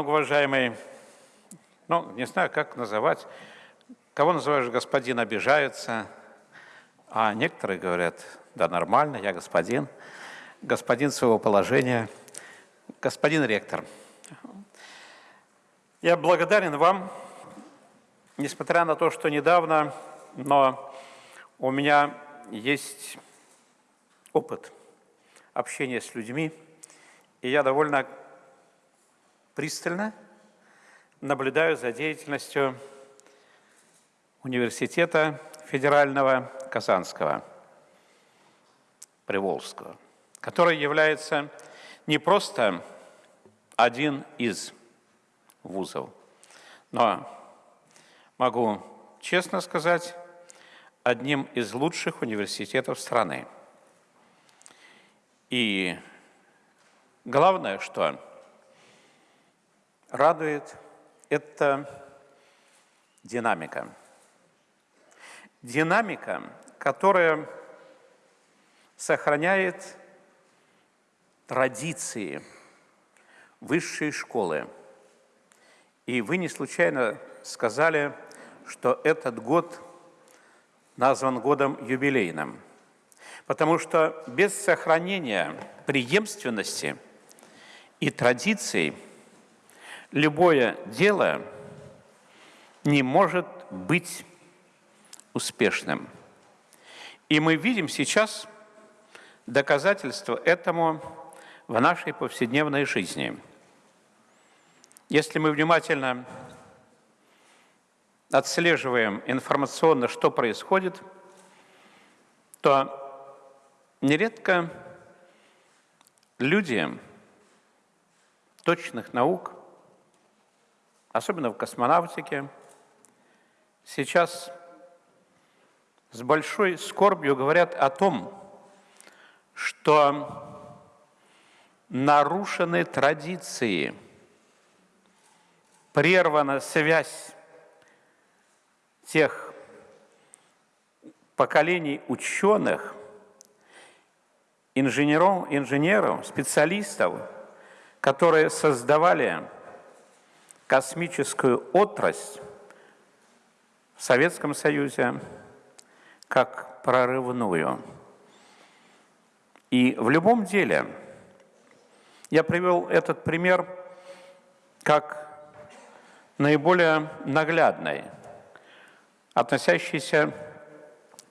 Многоуважаемый, ну, не знаю, как называть, кого называешь господин, обижается, а некоторые говорят, да, нормально, я господин, господин своего положения, господин ректор. Я благодарен вам, несмотря на то, что недавно, но у меня есть опыт общения с людьми, и я довольно пристально наблюдаю за деятельностью университета федерального Казанского, Приволжского, который является не просто один из вузов, но могу честно сказать, одним из лучших университетов страны. И главное, что радует, это динамика. Динамика, которая сохраняет традиции высшей школы. И вы не случайно сказали, что этот год назван годом юбилейным, потому что без сохранения преемственности и традиций любое дело не может быть успешным. И мы видим сейчас доказательство этому в нашей повседневной жизни. Если мы внимательно отслеживаем информационно, что происходит, то нередко люди точных наук, особенно в космонавтике, сейчас с большой скорбью говорят о том, что нарушены традиции, прервана связь тех поколений ученых, инженеров, инженеров, специалистов, которые создавали космическую отрасль в Советском Союзе как прорывную. И в любом деле, я привел этот пример как наиболее наглядный – относящиеся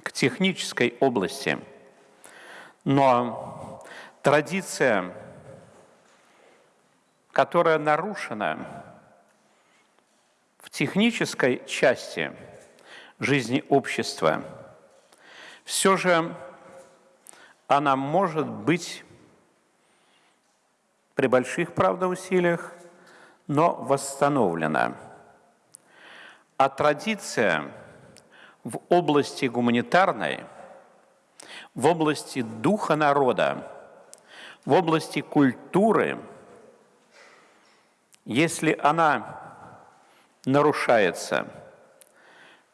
к технической области. Но традиция, которая нарушена в технической части жизни общества, все же она может быть при больших, правда, усилиях, но восстановлена. А традиция – в области гуманитарной, в области духа народа, в области культуры, если она нарушается,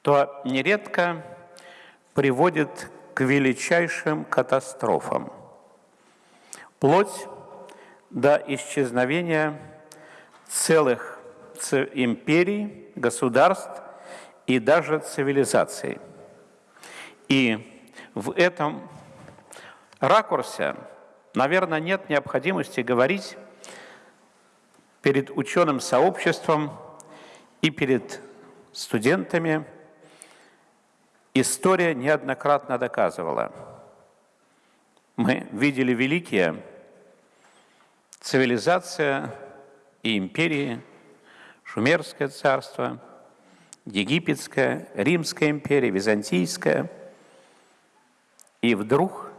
то нередко приводит к величайшим катастрофам, вплоть до исчезновения целых империй, государств и даже цивилизации. И в этом ракурсе, наверное, нет необходимости говорить перед ученым сообществом и перед студентами. История неоднократно доказывала. Мы видели великие цивилизация и империи, Шумерское царство – Египетская, Римская империя, Византийская. И вдруг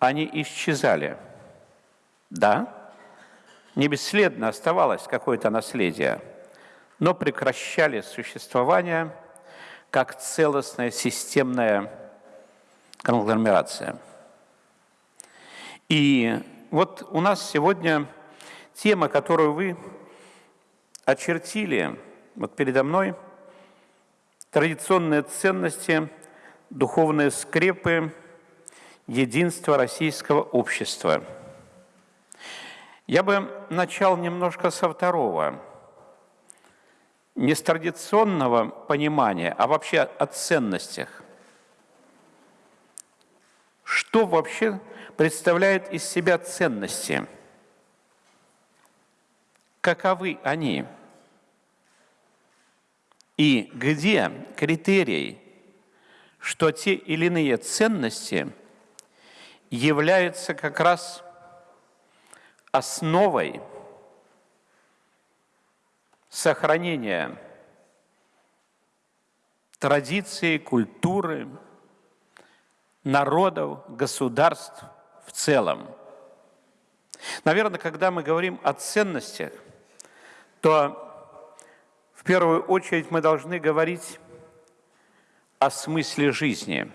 они исчезали. Да, не бесследно оставалось какое-то наследие, но прекращали существование как целостная системная конгломерация. И вот у нас сегодня тема, которую вы очертили вот передо мной – традиционные ценности, духовные скрепы, единство российского общества. Я бы начал немножко со второго не с традиционного понимания, а вообще о ценностях. Что вообще представляет из себя ценности? Каковы они? И где критерий, что те или иные ценности являются как раз основой сохранения традиции, культуры, народов, государств в целом. Наверное, когда мы говорим о ценностях, то в первую очередь мы должны говорить о смысле жизни.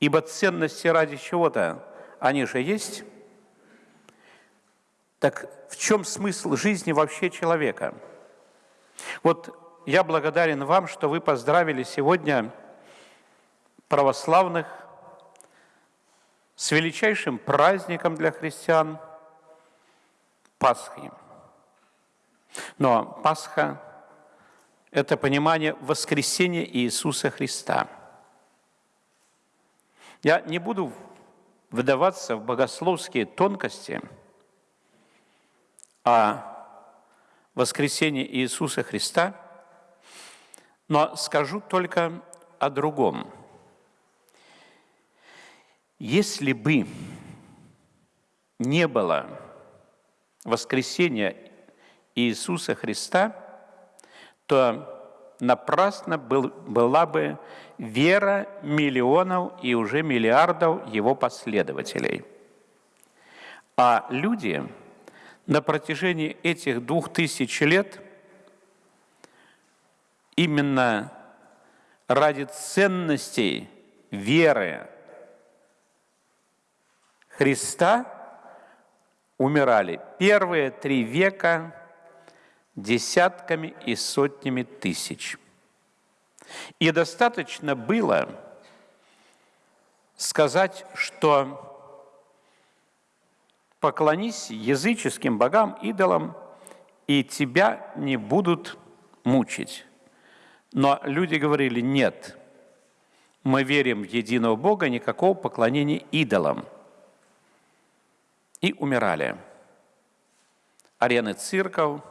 Ибо ценности ради чего-то, они же есть. Так в чем смысл жизни вообще человека? Вот я благодарен вам, что вы поздравили сегодня православных с величайшим праздником для христиан – Пасхи. Но Пасха – это понимание воскресения Иисуса Христа. Я не буду выдаваться в богословские тонкости о воскресении Иисуса Христа, но скажу только о другом. Если бы не было воскресения Иисуса Христа, то напрасно был, была бы вера миллионов и уже миллиардов его последователей. А люди на протяжении этих двух тысяч лет именно ради ценностей веры Христа умирали первые три века десятками и сотнями тысяч. И достаточно было сказать, что поклонись языческим богам, идолам, и тебя не будут мучить. Но люди говорили, нет, мы верим в единого Бога, никакого поклонения идолам. И умирали. Арены цирков –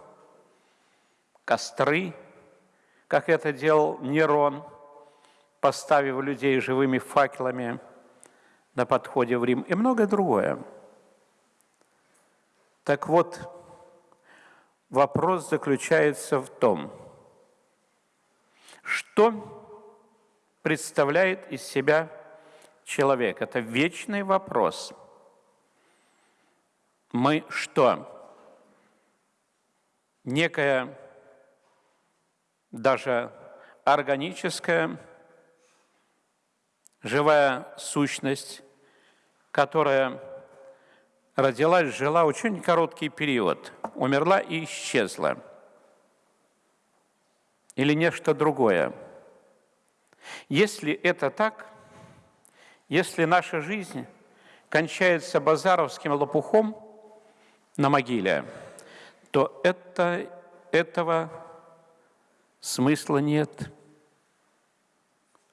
костры, как это делал Нерон, поставив людей живыми факелами на подходе в Рим, и многое другое. Так вот, вопрос заключается в том, что представляет из себя человек. Это вечный вопрос. Мы что? Некая даже органическая живая сущность, которая родилась, жила очень короткий период, умерла и исчезла. Или нечто другое. Если это так, если наша жизнь кончается базаровским лопухом на могиле, то это, этого смысла нет.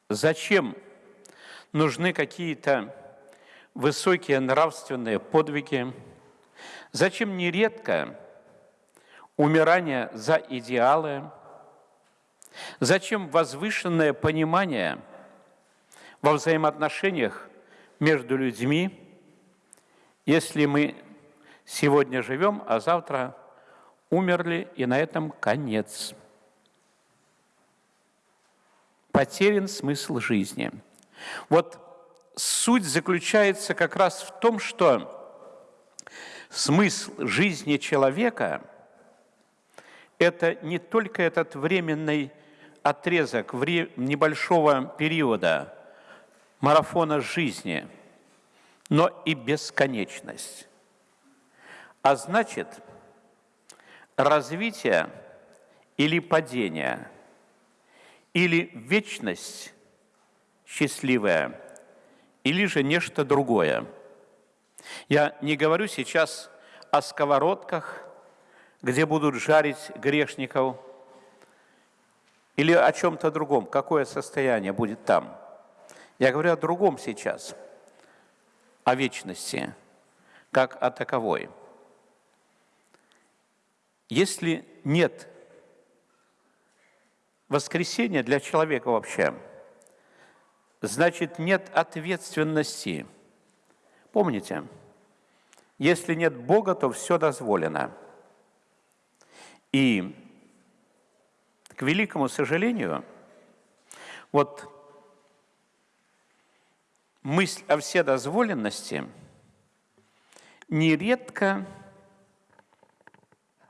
Зачем нужны какие-то высокие нравственные подвиги? Зачем нередко умирание за идеалы? Зачем возвышенное понимание во взаимоотношениях между людьми, если мы сегодня живем, а завтра умерли, и на этом конец? потерян смысл жизни. Вот суть заключается как раз в том, что смысл жизни человека – это не только этот временный отрезок небольшого периода марафона жизни, но и бесконечность. А значит, развитие или падение – или вечность счастливая, или же нечто другое. Я не говорю сейчас о сковородках, где будут жарить грешников, или о чем-то другом, какое состояние будет там. Я говорю о другом сейчас, о вечности, как о таковой. Если нет воскресения для человека вообще, значит нет ответственности. Помните, если нет Бога, то все дозволено. И, к великому сожалению, вот мысль о вседозволенности нередко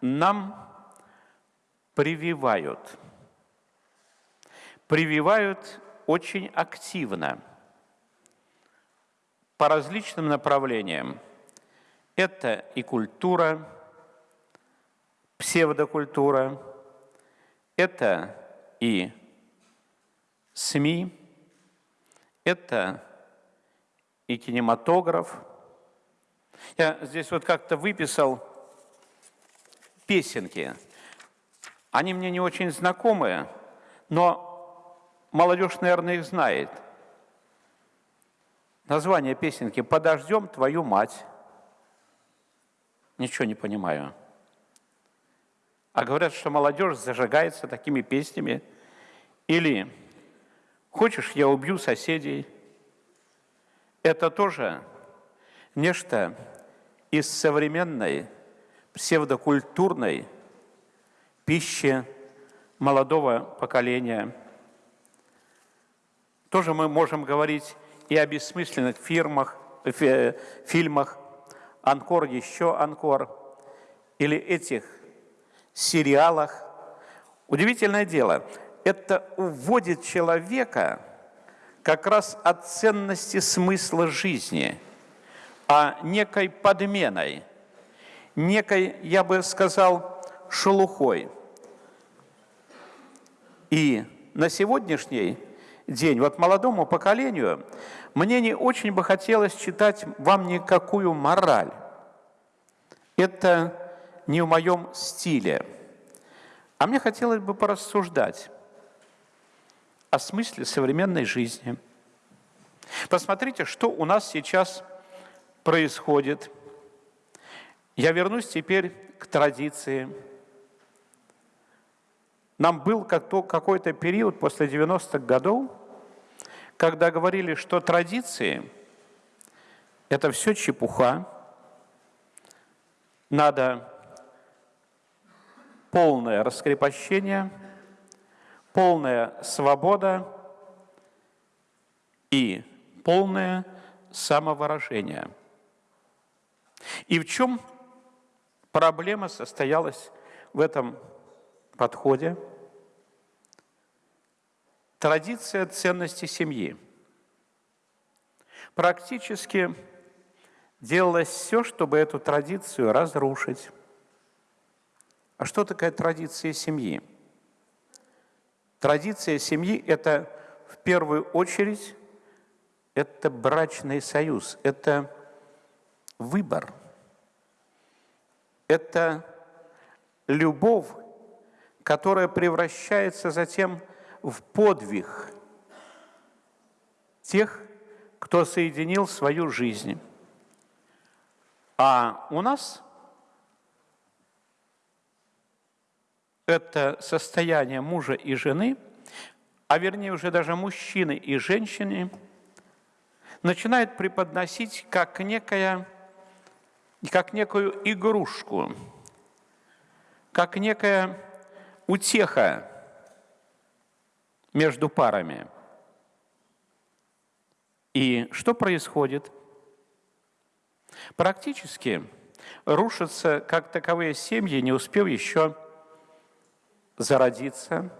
нам прививают. Прививают очень активно по различным направлениям. Это и культура, псевдокультура, это и СМИ, это и кинематограф. Я здесь вот как-то выписал песенки. Они мне не очень знакомые, но молодежь, наверное, их знает. Название песенки «Подождем твою мать». Ничего не понимаю. А говорят, что молодежь зажигается такими песнями. Или «Хочешь, я убью соседей?» Это тоже нечто из современной псевдокультурной пищи молодого поколения. Тоже мы можем говорить и о бессмысленных фирмах, фи, фильмах, «Анкор», еще «Анкор», или этих сериалах. Удивительное дело, это уводит человека – как раз от ценности смысла жизни, а некой подменой, некой, я бы сказал, шелухой. И на сегодняшний день, вот молодому поколению, мне не очень бы хотелось читать вам никакую мораль. Это не в моем стиле. А мне хотелось бы порассуждать о смысле современной жизни. Посмотрите, что у нас сейчас происходит. Я вернусь теперь к традиции. Нам был какой-то период после 90-х годов, когда говорили, что традиции – это все чепуха, надо полное раскрепощение – полная свобода и полное самовыражение. И в чем проблема состоялась в этом подходе? Традиция ценности семьи. Практически делалось все, чтобы эту традицию разрушить. А что такое традиция семьи? Традиция семьи – это в первую очередь это брачный союз, это выбор, это любовь, которая превращается затем в подвиг тех, кто соединил свою жизнь. А у нас это состояние мужа и жены, а вернее уже даже мужчины и женщины, начинают преподносить как, некая, как некую игрушку, как некая утеха между парами. И что происходит? Практически рушатся как таковые семьи, не успев еще зародиться.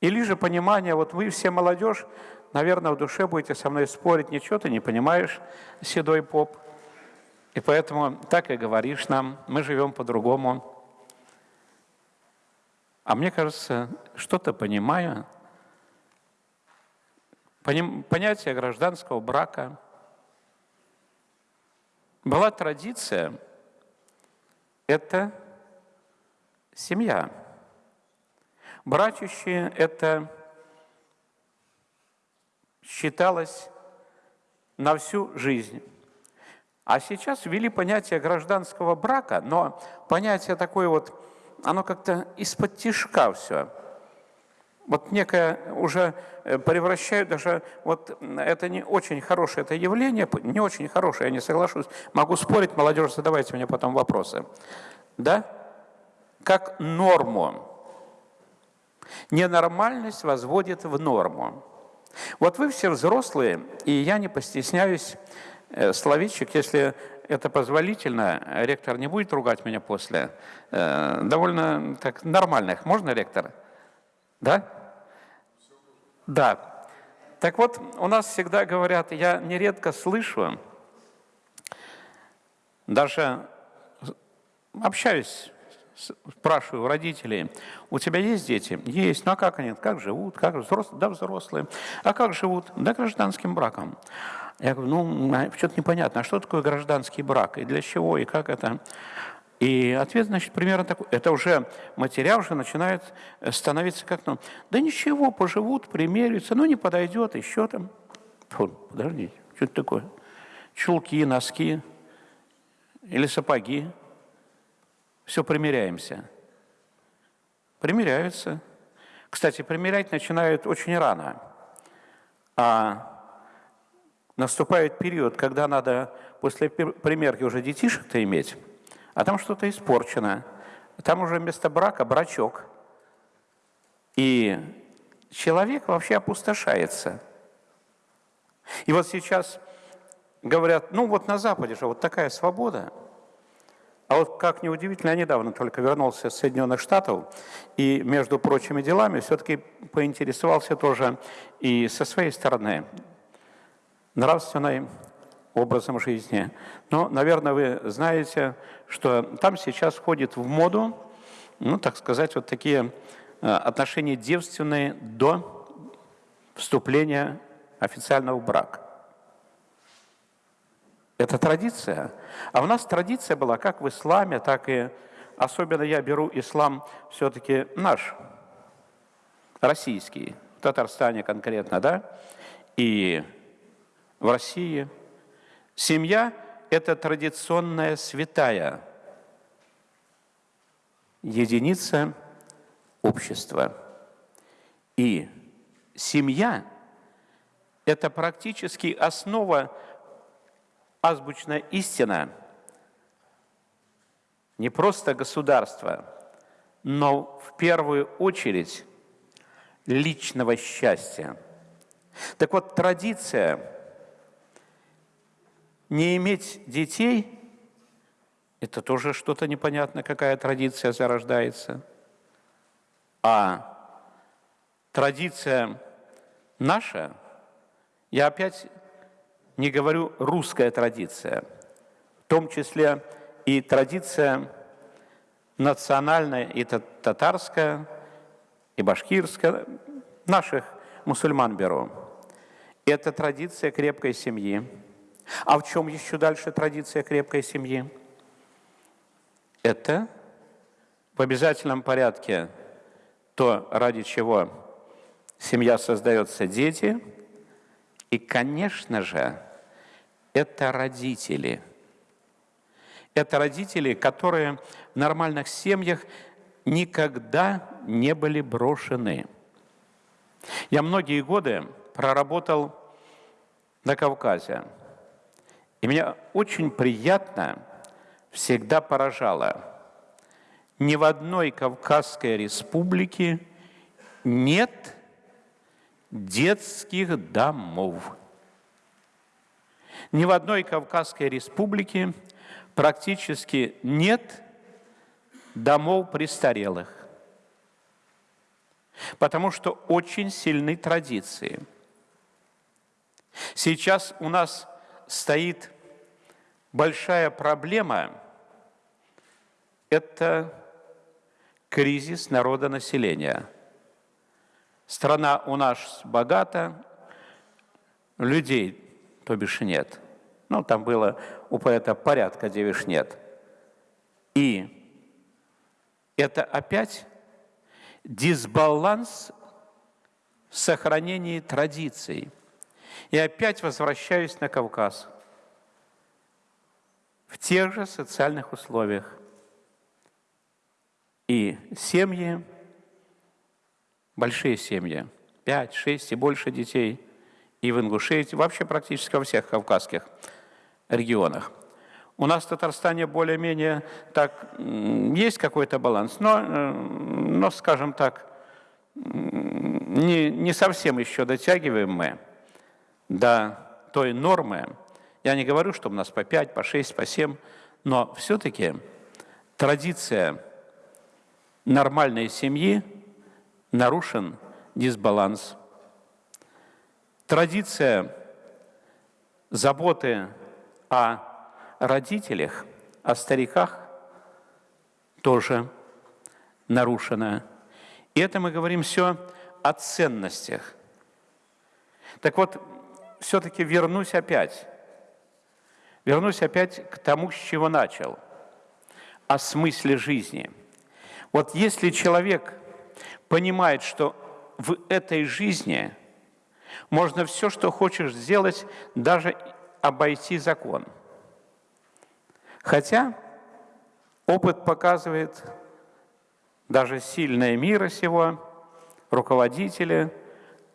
Или же понимание, вот вы все молодежь, наверное, в душе будете со мной спорить, ничего ты не понимаешь, седой поп. И поэтому так и говоришь нам, мы живем по-другому. А мне кажется, что-то понимаю. Понятие гражданского брака. Была традиция, это семья. Братище – это считалось на всю жизнь. А сейчас ввели понятие гражданского брака, но понятие такое вот, оно как-то из-под тишка все. Вот некое уже э, превращают даже, вот это не очень хорошее это явление, не очень хорошее, я не соглашусь. Могу спорить, молодежь, задавайте мне потом вопросы. Да? Как норму. Ненормальность возводит в норму. Вот вы все взрослые, и я не постесняюсь Э, словечек, если это позволительно, ректор не будет ругать меня после, э, довольно так нормальных. Можно, ректор? Да? Да. Так вот, у нас всегда говорят, я нередко слышу, даже общаюсь, спрашиваю родителей, у тебя есть дети? Есть. Ну а как они? Как живут? Как взрослые? Да, взрослые. А как живут? Да, гражданским браком. Я говорю, ну, а что-то непонятно, а что такое гражданский брак, и для чего, и как это? И ответ, значит, примерно такой. Это уже материал уже начинает становиться как, ну, да ничего, поживут, примерятся, ну, не подойдет, еще там. Фу, подождите, что это такое? Чулки, носки или сапоги. Все примеряемся. Примеряются. Кстати, примерять начинают очень рано. А наступает период, когда надо после примерки уже детишек-то иметь, а там что-то испорчено. Там уже вместо брака брачок. И человек вообще опустошается. И вот сейчас говорят, ну вот на Западе же вот такая свобода. А вот как неудивительно, я недавно только вернулся из Соединенных Штатов, и между прочими делами все-таки поинтересовался тоже и со своей стороны нравственным образом жизни. Но, наверное, вы знаете, что там сейчас входит в моду, ну, так сказать, вот такие э, отношения девственные до вступления официального брака. Это традиция. А у нас традиция была как в исламе, так и, особенно я беру ислам все-таки наш, российский, в Татарстане конкретно, да, и в России. Семья – это традиционная святая единица общества. И семья – это практически основа, азбучная истина не просто государства, но в первую очередь личного счастья. Так вот, традиция – не иметь детей – это тоже что-то непонятное, какая традиция зарождается. А традиция наша, я опять не говорю русская традиция, в том числе и традиция национальная, и татарская, и башкирская, наших мусульман беру. Это традиция крепкой семьи, а в чем еще дальше традиция крепкой семьи? Это в обязательном порядке то, ради чего семья создается, дети. И, конечно же, это родители. Это родители, которые в нормальных семьях никогда не были брошены. Я многие годы проработал на Кавказе. И меня очень приятно всегда поражало, ни в одной Кавказской республике нет детских домов. Ни в одной Кавказской республике практически нет домов престарелых, потому что очень сильны традиции. Сейчас у нас стоит большая проблема – это кризис народонаселения. Страна у нас богата, людей, то бишь, нет. Ну, там было у поэта порядка, девиш нет. И это опять дисбаланс в сохранении традиций. И опять возвращаюсь на Кавказ. В тех же социальных условиях. И семьи, большие семьи, 5, 6 и больше детей, и в Ингушетии, вообще практически во всех кавказских регионах. У нас в Татарстане более-менее так есть какой-то баланс, но, э, но скажем так, не, не совсем еще дотягиваем мы до той нормы. Я не говорю, что у нас по 5, по 6, по 7, но все-таки традиция нормальной семьи нарушен дисбаланс. Традиция заботы о родителях, о стариках тоже нарушена. И это мы говорим все о ценностях. Так вот, все-таки вернусь опять. Вернусь опять к тому, с чего начал. О смысле жизни. Вот если человек понимает, что в этой жизни можно все, что хочешь сделать, даже обойти закон – Хотя опыт показывает, даже сильные мира сего, руководители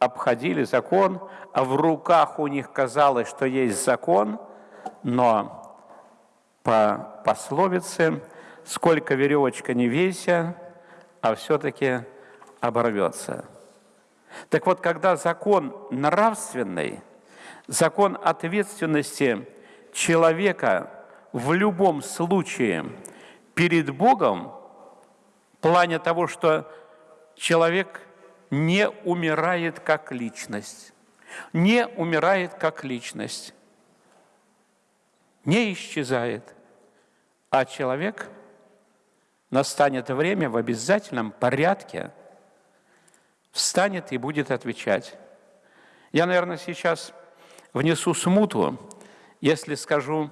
обходили закон, а в руках у них казалось, что есть закон, но по пословице «сколько веревочка не веся, а все-таки оборвется». Так вот, когда закон нравственный, закон ответственности человека – в любом случае перед Богом в плане того, что человек не умирает как личность, не умирает как личность, не исчезает, а человек настанет время в обязательном порядке встанет и будет отвечать. Я, наверное, сейчас внесу смуту, если скажу,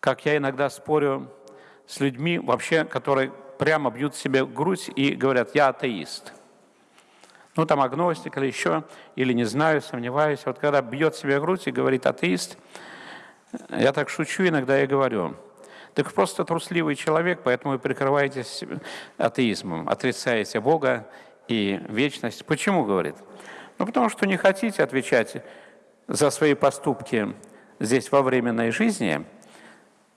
как я иногда спорю с людьми, вообще, которые прямо бьют себе грудь и говорят, я атеист. Ну, там агностик или еще, или не знаю, сомневаюсь. Вот когда бьет себе грудь и говорит атеист, я так шучу иногда и говорю, так просто трусливый человек, поэтому вы прикрываетесь атеизмом, отрицаете Бога и вечность. Почему, говорит? Ну, потому что не хотите отвечать за свои поступки здесь во временной жизни –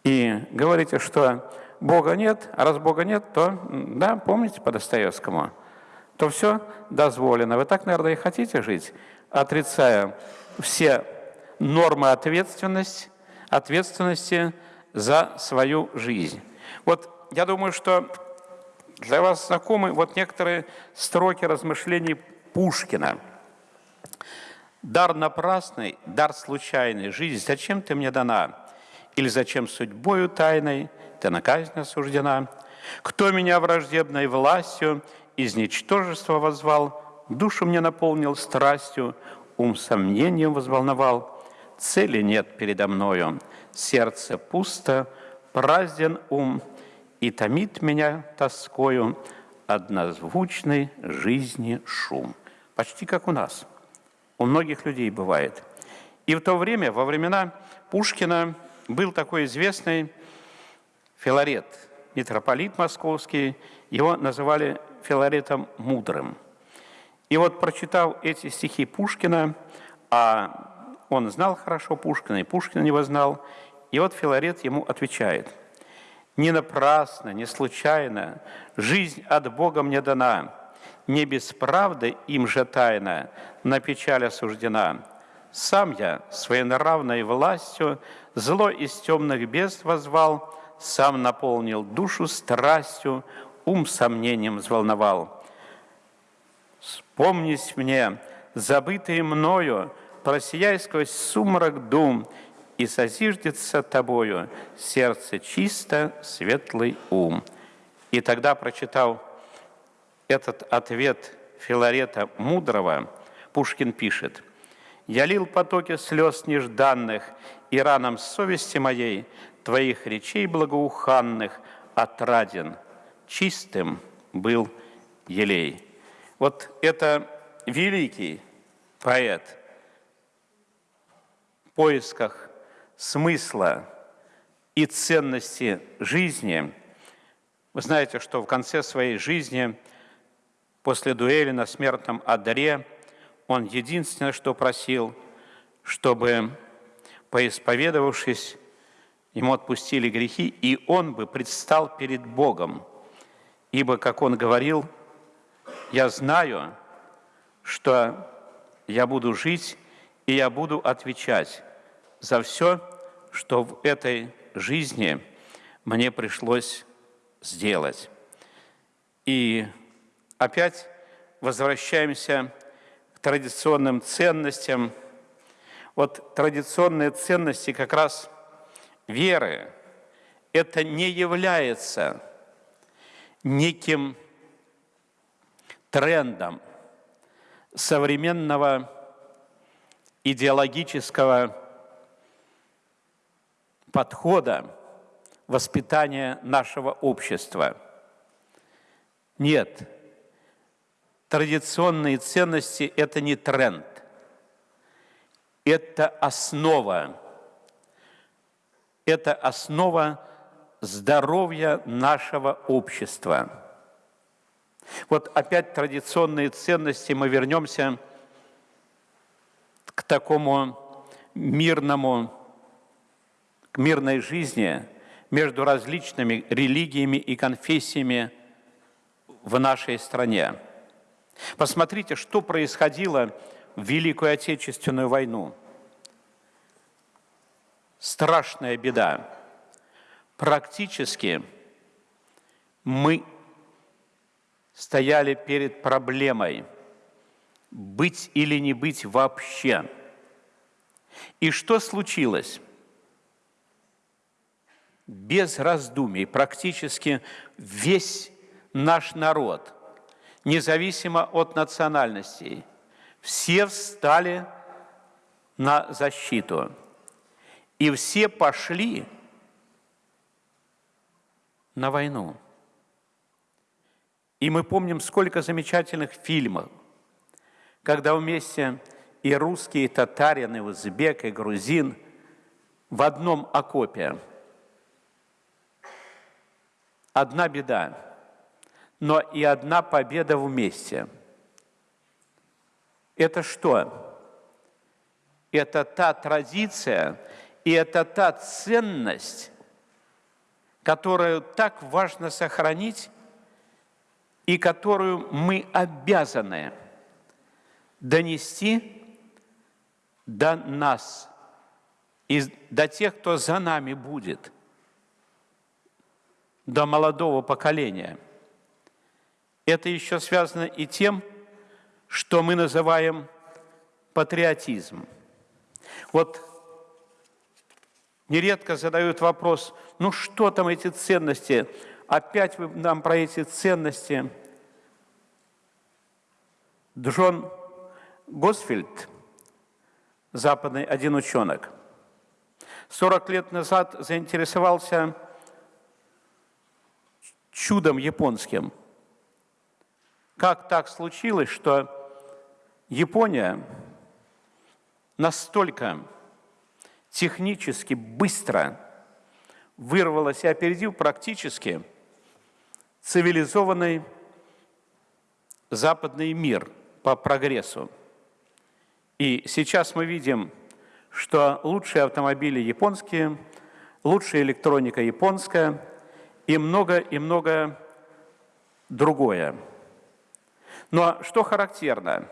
и говорите, что Бога нет, а раз Бога нет, то, да, помните по Достоевскому, то все дозволено. Вы так, наверное, и хотите жить, отрицая все нормы ответственности, ответственности за свою жизнь. Вот я думаю, что для вас знакомы вот некоторые строки размышлений Пушкина. «Дар напрасный, дар случайный, жизнь зачем ты мне дана?» Или зачем судьбою тайной ты на казнь осуждена? Кто меня враждебной властью из ничтожества возвал, душу мне наполнил страстью, ум сомнением возволновал. Цели нет передо мною, сердце пусто, празден ум, и томит меня тоскою однозвучной жизни шум. Почти как у нас. У многих людей бывает. И в то время, во времена Пушкина, был такой известный Филарет, митрополит московский, его называли Филаретом Мудрым. И вот прочитав эти стихи Пушкина, а он знал хорошо Пушкина, и Пушкин его знал, и вот Филарет ему отвечает, «Не напрасно, не случайно, жизнь от Бога мне дана, не без правды им же тайна, на печаль осуждена. Сам я своей нравной властью зло из темных безд возвал, сам наполнил душу страстью, ум сомнением взволновал. Вспомнись мне, забытые мною, просияй сквозь сумрак дум, и созиждется тобою сердце чисто, светлый ум. И тогда, прочитал этот ответ Филарета Мудрого, Пушкин пишет, «Я лил потоки слез нежданных, и ранам совести моей Твоих речей благоуханных отраден, чистым был елей. Вот это великий поэт в поисках смысла и ценности жизни. Вы знаете, что в конце своей жизни, после дуэли на смертном одре, он единственное, что просил, чтобы, поисповедовавшись, ему отпустили грехи, и он бы предстал перед Богом. Ибо, как он говорил, «Я знаю, что я буду жить, и я буду отвечать за все, что в этой жизни мне пришлось сделать». И опять возвращаемся к традиционным ценностям. Вот традиционные ценности как раз веры, это не является неким трендом современного идеологического подхода воспитания нашего общества. Нет, традиционные ценности – это не тренд, это основа, это основа здоровья нашего общества. Вот опять традиционные ценности, мы вернемся к такому мирному, к мирной жизни между различными религиями и конфессиями в нашей стране. Посмотрите, что происходило в Великую Отечественную войну. Страшная беда практически мы стояли перед проблемой быть или не быть вообще. И что случилось? Без раздумий практически весь наш народ, независимо от национальностей, все встали на защиту. И все пошли на войну. И мы помним, сколько замечательных фильмов, когда вместе и русские, и татарин, и узбек, и грузин в одном окопе. Одна беда, но и одна победа вместе. Это что? Это та традиция, и это та ценность, которую так важно сохранить и которую мы обязаны донести до нас и до тех, кто за нами будет, до молодого поколения. Это еще связано и тем, что мы называем патриотизм. Вот нередко задают вопрос, ну что там эти ценности? Опять вы нам про эти ценности. Джон Госфельд, западный один ученый, 40 лет назад заинтересовался чудом японским. Как так случилось, что Япония настолько технически быстро вырвалась и опередил практически цивилизованный западный мир по прогрессу. И сейчас мы видим, что лучшие автомобили японские, лучшая электроника японская и много и много другое. Но что характерно?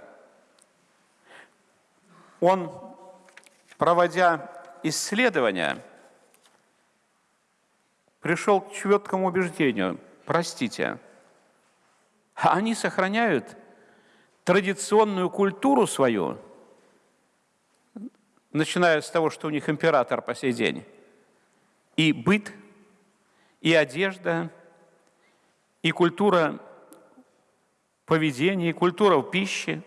Он, проводя исследования. Пришел к четкому убеждению, простите, они сохраняют традиционную культуру свою, начиная с того, что у них император по сей день, и быт, и одежда, и культура поведения, и культура в пище,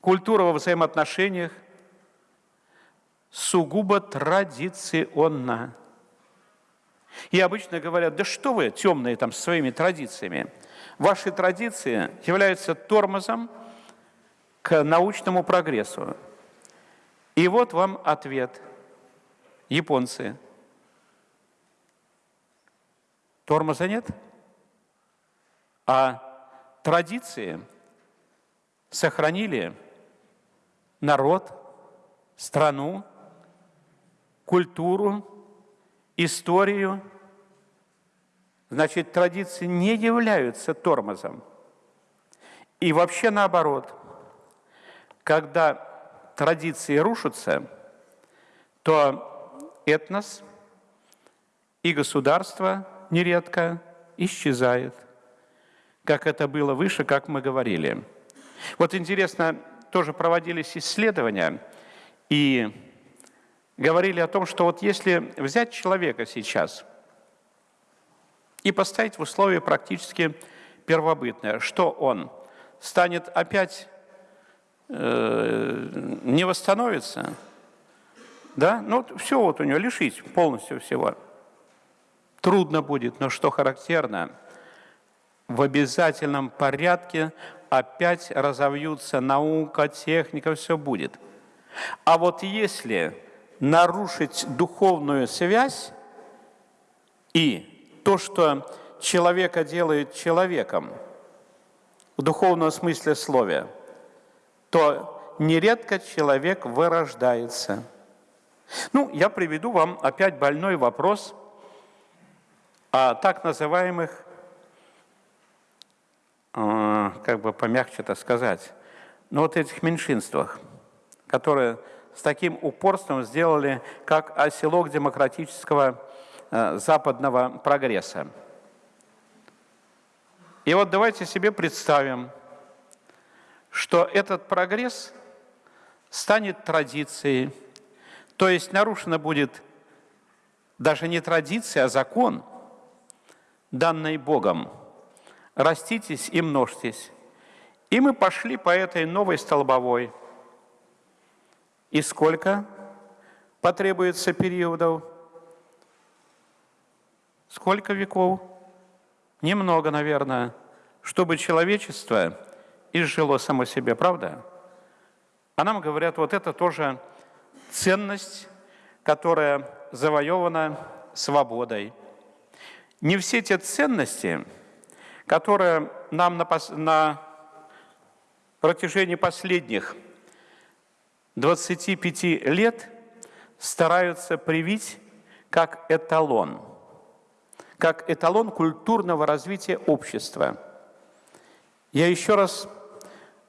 культура во взаимоотношениях, сугубо традиционно. И обычно говорят, да что вы, темные там, своими традициями. Ваши традиции являются тормозом к научному прогрессу. И вот вам ответ. Японцы. Тормоза нет? А традиции сохранили народ, страну, культуру, историю. Значит, традиции не являются тормозом. И вообще наоборот, когда традиции рушатся, то этнос и государство нередко исчезает, как это было выше, как мы говорили. Вот интересно, тоже проводились исследования, и говорили о том, что вот если взять человека сейчас и поставить в условия практически первобытные, что он станет опять э, не восстановится, да, ну все вот у него лишить полностью всего. Трудно будет, но что характерно, в обязательном порядке опять разовьются наука, техника, все будет. А вот если нарушить духовную связь и то, что человека делает человеком в духовном смысле слова, то нередко человек вырождается. Ну, я приведу вам опять больной вопрос о так называемых, э, как бы помягче это сказать, но вот этих меньшинствах, которые с таким упорством сделали, как оселок демократического э, западного прогресса. И вот давайте себе представим, что этот прогресс станет традицией, то есть нарушена будет даже не традиция, а закон, данный Богом. Раститесь и множьтесь. И мы пошли по этой новой столбовой – и сколько потребуется периодов? Сколько веков? Немного, наверное, чтобы человечество изжило само себе, правда? А нам говорят, вот это тоже ценность, которая завоевана свободой. Не все те ценности, которые нам на, на протяжении последних 25 лет стараются привить как эталон, как эталон культурного развития общества. Я еще раз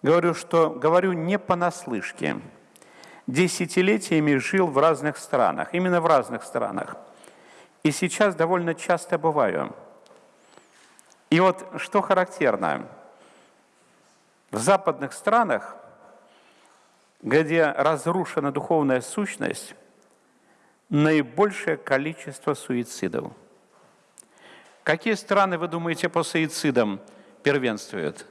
говорю, что говорю не понаслышке. Десятилетиями жил в разных странах, именно в разных странах. И сейчас довольно часто бываю. И вот что характерно, в западных странах где разрушена духовная сущность, наибольшее количество суицидов. Какие страны, вы думаете, по суицидам первенствуют?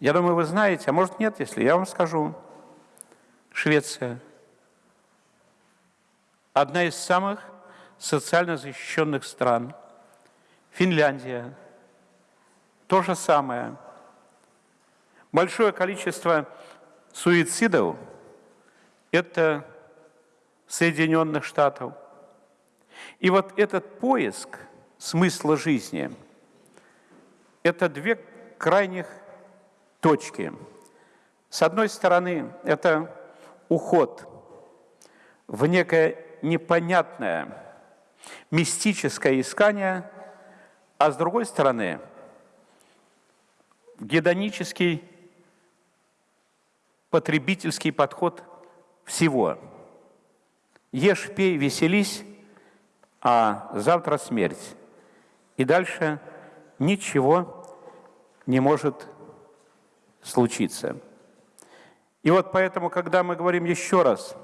Я думаю, вы знаете, а может нет, если я вам скажу. Швеция. Одна из самых социально защищенных стран. Финляндия. То же самое. Большое количество суицидов – это Соединенных Штатов. И вот этот поиск смысла жизни – это две крайних точки. С одной стороны, это уход в некое непонятное мистическое искание, а с другой стороны, гедонический потребительский подход всего. Ешь, пей, веселись, а завтра смерть. И дальше ничего не может случиться. И вот поэтому, когда мы говорим еще раз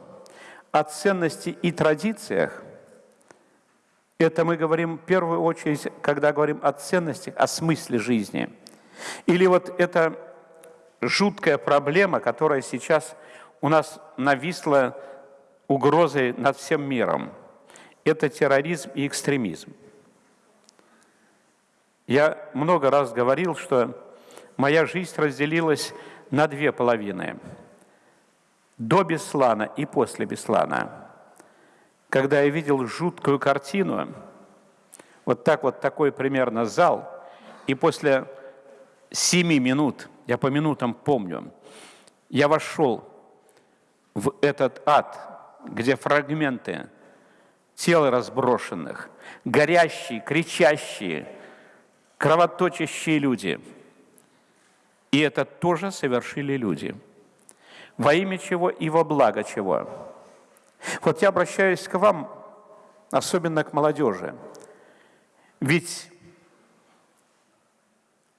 о ценности и традициях, это мы говорим в первую очередь, когда говорим о ценностях, о смысле жизни. Или вот это жуткая проблема, которая сейчас у нас нависла угрозой над всем миром. Это терроризм и экстремизм. Я много раз говорил, что моя жизнь разделилась на две половины. До Беслана и после Беслана. Когда я видел жуткую картину, вот так вот такой примерно зал, и после семи минут, я по минутам помню, я вошел в этот ад, где фрагменты тел разброшенных, горящие, кричащие, кровоточащие люди. И это тоже совершили люди. Во имя чего и во благо чего. Вот я обращаюсь к вам, особенно к молодежи. Ведь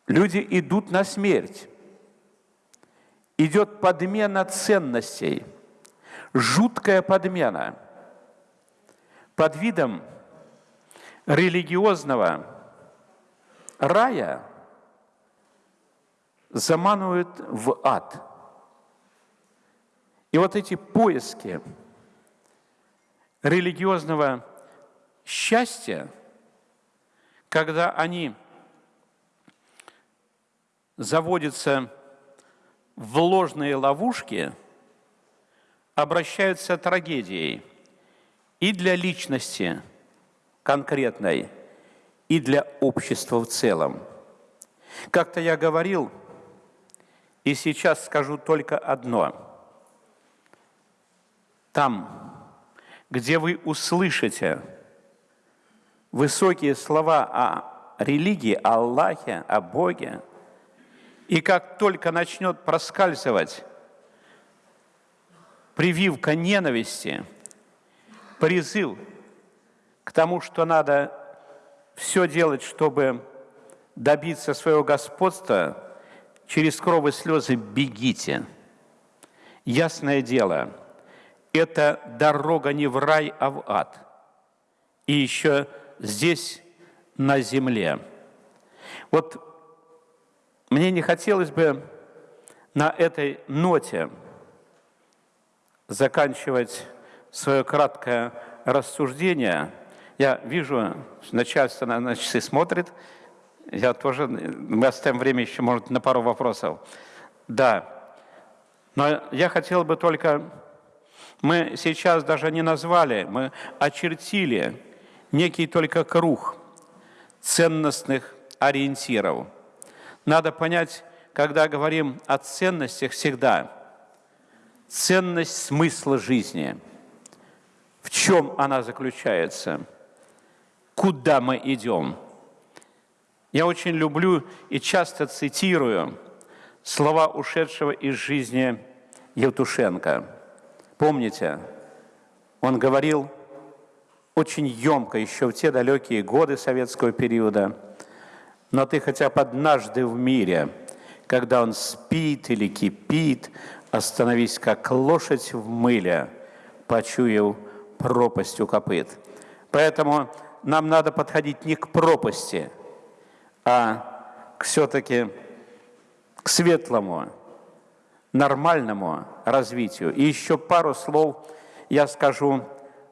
люди идут на смерть. Идет подмена ценностей, жуткая подмена. Под видом религиозного рая заманивают в ад. И вот эти поиски религиозного счастья, когда они заводятся в ложные ловушки, обращаются трагедией и для личности конкретной, и для общества в целом. Как-то я говорил, и сейчас скажу только одно. Там, где вы услышите высокие слова о религии, о Аллахе, о Боге, и как только начнет проскальзывать прививка ненависти, призыв к тому, что надо все делать, чтобы добиться своего господства, через кровь и слезы бегите. Ясное дело – это дорога не в рай, а в ад. И еще здесь, на земле. Вот мне не хотелось бы на этой ноте заканчивать свое краткое рассуждение. Я вижу, начальство на часы смотрит, я тоже, мы оставим время еще, может, на пару вопросов. Да, но я хотел бы только мы сейчас даже не назвали, мы очертили некий только круг ценностных ориентиров. Надо понять, когда говорим о ценностях всегда, ценность смысла жизни. В чем она заключается? Куда мы идем? Я очень люблю и часто цитирую слова ушедшего из жизни Евтушенко – Помните, он говорил очень емко еще в те далекие годы советского периода, но ты хотя бы однажды в мире, когда он спит или кипит, остановись как лошадь в мыле, почуяв пропасть у копыт. Поэтому нам надо подходить не к пропасти, а все-таки к светлому, нормальному развитию. И еще пару слов я скажу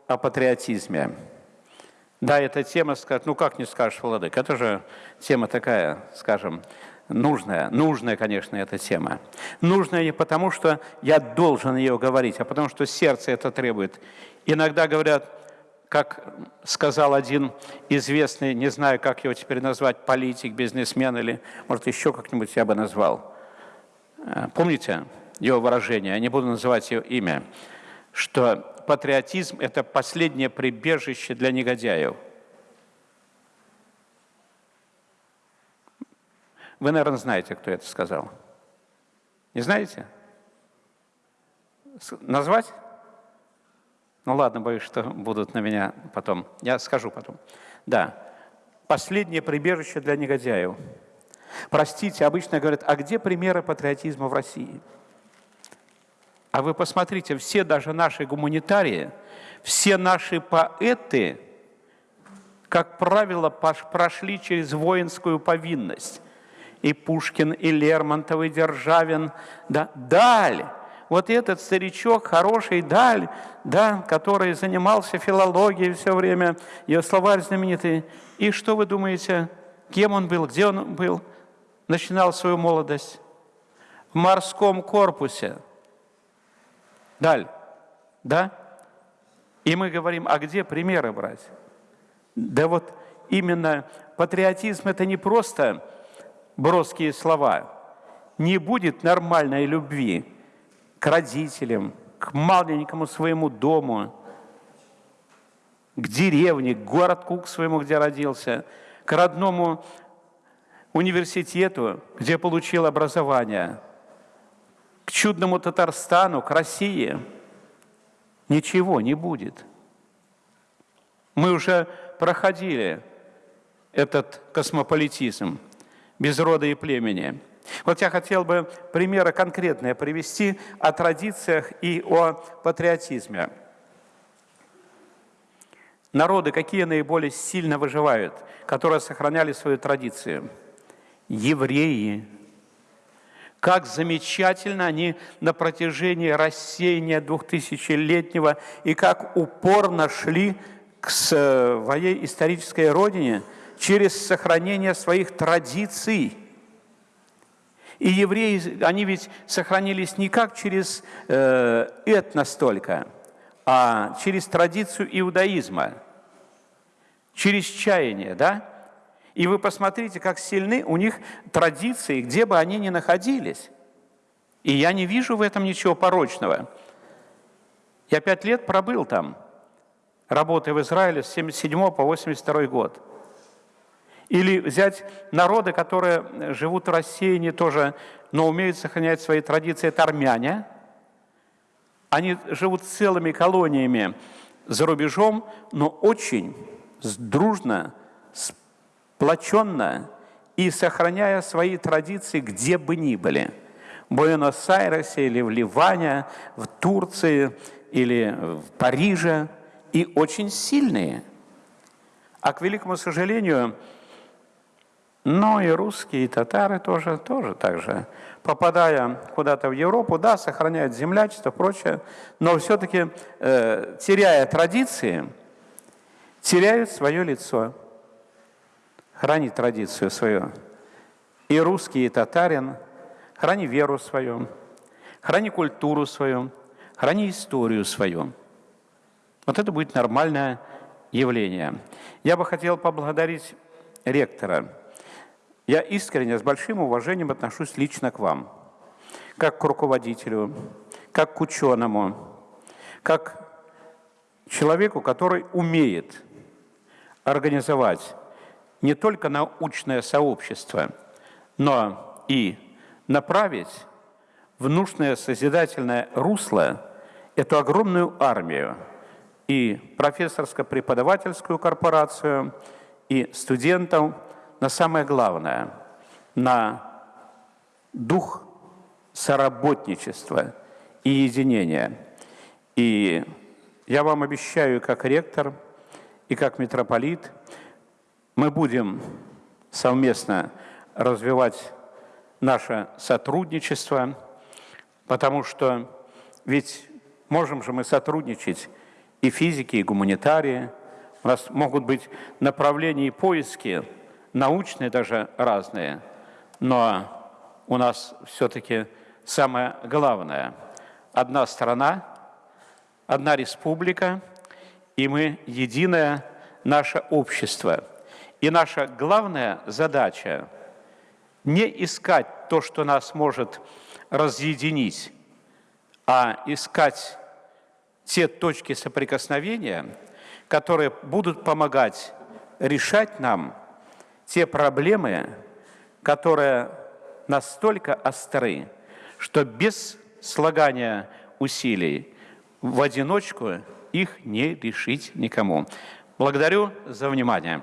о патриотизме. Да, эта тема, ну как не скажешь, Владык, это же тема такая, скажем, нужная. Нужная, конечно, эта тема. Нужная не потому, что я должен ее говорить, а потому что сердце это требует. Иногда говорят, как сказал один известный, не знаю, как его теперь назвать, политик, бизнесмен или, может, еще как-нибудь я бы назвал – Э, помните его выражение, я не буду называть его имя, что патриотизм – это последнее прибежище для негодяев. Вы, наверное, знаете, кто это сказал. Не знаете? Назвать? Ну ладно, боюсь, что будут на меня потом. Я скажу потом. Да. Последнее прибежище для негодяев – Простите, обычно говорят, а где примеры патриотизма в России? А вы посмотрите, все даже наши гуманитарии, все наши поэты, как правило, прошли через воинскую повинность. И Пушкин, и Лермонтов, и Державин, да, Даль. Вот этот старичок, хороший Даль, да, который занимался филологией все время, ее словарь знаменитый. И что вы думаете, Кем он был? Где он был? Начинал свою молодость? В морском корпусе. Даль. Да? И мы говорим, а где примеры брать? Да вот именно патриотизм – это не просто броские слова. Не будет нормальной любви к родителям, к маленькому своему дому, к деревне, к городку к своему, где родился, к родному университету, где получил образование, к чудному Татарстану, к России. Ничего не будет. Мы уже проходили этот космополитизм без рода и племени. Вот я хотел бы примеры конкретные привести о традициях и о патриотизме. Народы, какие наиболее сильно выживают, которые сохраняли свою традицию? Евреи. Как замечательно они на протяжении рассеяния двухтысячелетнего и как упорно шли к своей исторической родине через сохранение своих традиций. И евреи, они ведь сохранились не как через э, этнос только, а через традицию иудаизма, через чаяние, да? И вы посмотрите, как сильны у них традиции, где бы они ни находились. И я не вижу в этом ничего порочного. Я пять лет пробыл там – работая в Израиле с 77 по 82 год. Или взять народы, которые живут в рассеянии тоже, но умеют сохранять свои традиции, это армяне. Они живут целыми колониями за рубежом, но очень дружно, сплоченно и сохраняя свои традиции где бы ни были. В Буэнос-Айресе или в Ливане, в Турции или в Париже – и очень сильные. А к великому сожалению, но и русские, и татары тоже, тоже так же. Попадая куда-то в Европу, да, сохраняют землячество, прочее, но все-таки, э, теряя традиции, теряют свое лицо. Храни традицию свою. И русский, и татарин, храни веру свою, храни культуру свою, храни историю свою. Вот это будет нормальное явление. Я бы хотел поблагодарить ректора. Я искренне, с большим уважением отношусь лично к вам, как к руководителю, как к ученому, как человеку, который умеет организовать не только научное сообщество, но и направить в нужное созидательное русло эту огромную армию – и профессорско-преподавательскую корпорацию, и студентов на самое главное, на дух соработничества и единения. И я вам обещаю, как ректор и как митрополит, мы будем совместно развивать наше сотрудничество, потому что ведь можем же мы сотрудничать и физики, и гуманитарии. У нас могут быть направления и поиски, научные даже разные, но у нас все-таки самое главное – одна страна, одна республика, и мы единое наше общество. И наша главная задача – не искать то, что нас может разъединить, а искать те точки соприкосновения, которые будут помогать решать нам те проблемы, которые настолько остры, что без слагания усилий в одиночку их не решить никому. Благодарю за внимание.